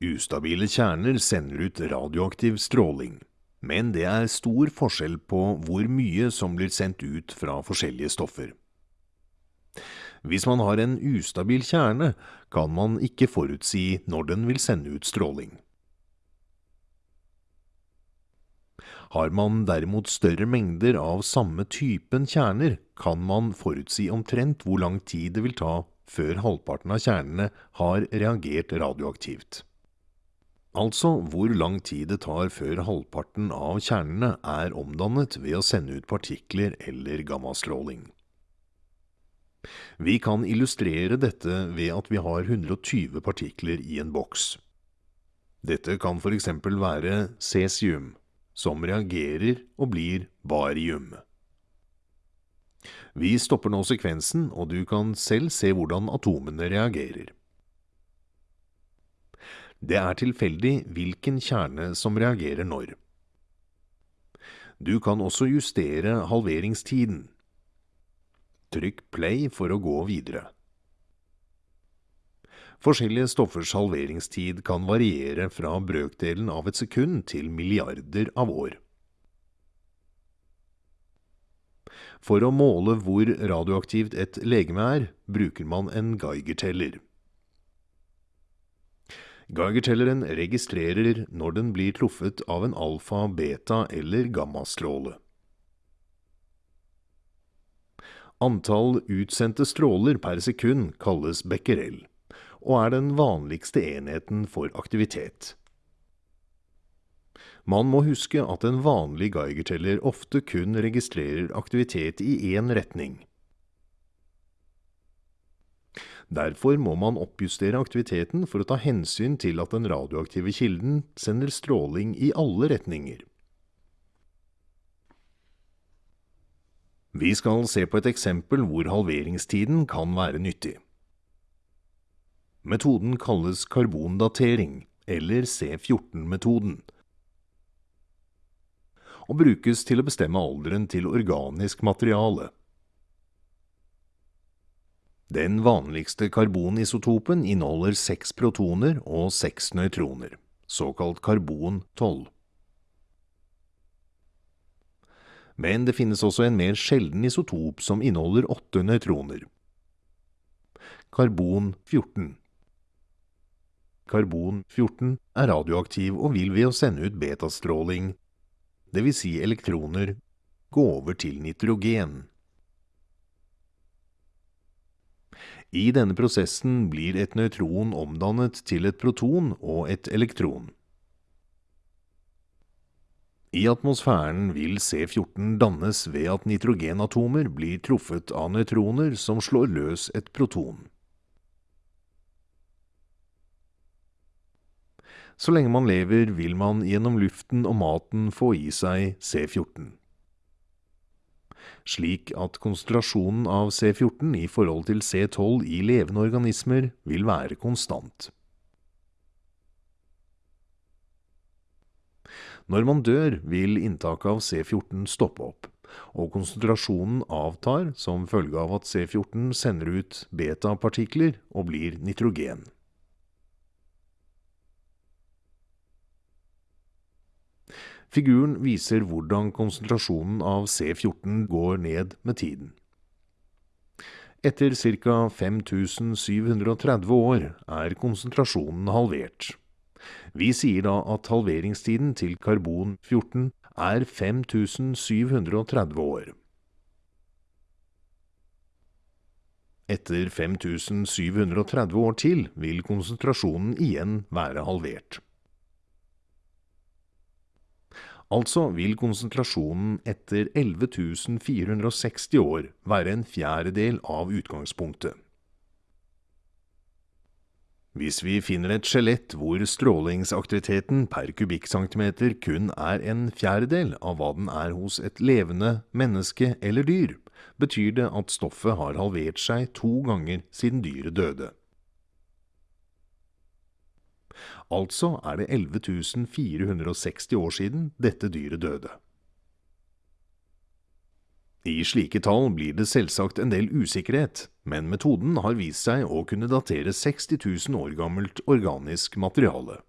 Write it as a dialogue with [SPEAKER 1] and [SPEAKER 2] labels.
[SPEAKER 1] Ustabile kjerner sender ut radioaktiv stråling, men det er stor forskjell på hvor mye som blir sendt ut fra forskjellige stoffer. Hvis man har en ustabil kjerne, kan man ikke forutsi når den vil sende ut stråling. Har man derimot større mengder av samme typen kjerner, kan man forutsi omtrent hvor lang tid det vil ta før halvparten av kjernene har reagert radioaktivt. Altså hvor lang tid det tar før halvparten av kjernene er omdannet ved å sende ut partikler eller gammastråling. Vi kan illustrere dette ved at vi har 120 partikler i en boks. Dette kan eksempel være cesium, som reagerer og blir barium. Vi stopper nå sekvensen, og du kan selv se hvordan atomene reagerer. Det er tilfeldig hvilken kjerne som reagerer når. Du kan også justere halveringstiden. Trykk play for å gå videre. Forskjellige stoffers halveringstid kan variere fra brøkdelen av et sekund til milliarder av år. For å måle hvor radioaktivt et legeme er, bruker man en Geiger-teller. Geiger-telleren registrerer når den blir truffet av en alfa, beta eller gammastråle. Antall utsendte stråler per sekund kalles becquerel, og er den vanligste enheten for aktivitet. Man må huske at en vanlig Geiger-teller ofte kun registrerer aktivitet i én retning. Derfor må man oppjustere aktiviteten for å ta hensyn til at den radioaktive kilden sender stråling i alle retninger. Vi skal se på et eksempel hvor halveringstiden kan være nyttig. Metoden kalles karbondatering, eller C14-metoden, og brukes til å bestemme alderen til organisk materiale. Den vanligste karbonisotopen inneholder seks protoner og seks nøytroner, såkalt karbon-12. Men det finnes også en mer sjelden isotop som inneholder åtte nøytroner. Karbon-14. Karbon-14 er radioaktiv og vil ved å sende ut betastråling, dvs. Si elektroner, gå over til nitrogen. I denne prosessen blir et nøytron omdannet til et proton og et elektron. I atmosfæren vil C14 dannes ved at nitrogenatomer blir truffet av nøytroner som slår løs et proton. Så lenge man lever, vil man gjennom luften og maten få i seg C14 slik at konsentrasjonen av C14 i forhold til C12 i levende organismer vil være konstant. Når man dør, vil inntaket av C14 stoppe opp, og konsentrasjonen avtar som følge av at C14 sender ut beta-partikler og blir nitrogen. Figuren viser hvordan konsentrasjonen av C14 går ned med tiden. Etter ca. 5730 år er konsentrasjonen halvert. Vi sier da at halveringstiden til karbon-14 er 5730 år. Etter 5730 år til vil konsentrasjonen igjen være halvert. Altså vil konsentrasjonen etter 11.460 år være en fjerdedel av utgangspunktet. Hvis vi finner et skjelett hvor strålingsaktiviteten per kubikkcentimeter kun er en fjerdedel av hva den er hos et levende menneske eller dyr, betyr det at stoffet har halvert seg to ganger siden dyret døde. Altså er det 11.460 år siden dette dyret døde. I slike tall blir det selvsagt en del usikkerhet, men metoden har vist seg å kunne datere 60 000 år gammelt organisk materiale.